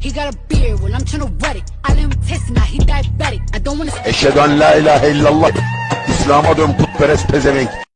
He got a beard, well I'm tryna wet it. I let him taste it, now he diabetic. I don't wanna Eşhedü en la ilahe illallah. İslam'a dön putperest pezevenk.